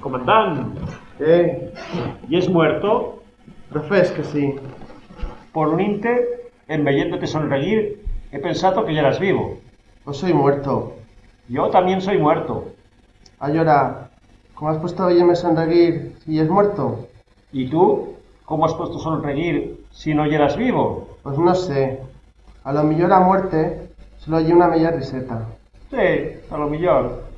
Comandant, Eh, ¿y es muerto? profés que sí. Por un inte, en veyéndote sonreír, he pensado que ya eras vivo. No soy muerto. Yo también soy muerto. A llorar. ¿Cómo has puesto a oírme sonreír si es muerto? ¿Y tú? ¿Cómo has puesto sonreír si no eras vivo? Pues no sé. A lo mejor a muerte solo hay una media riseta. Sí, a lo mejor.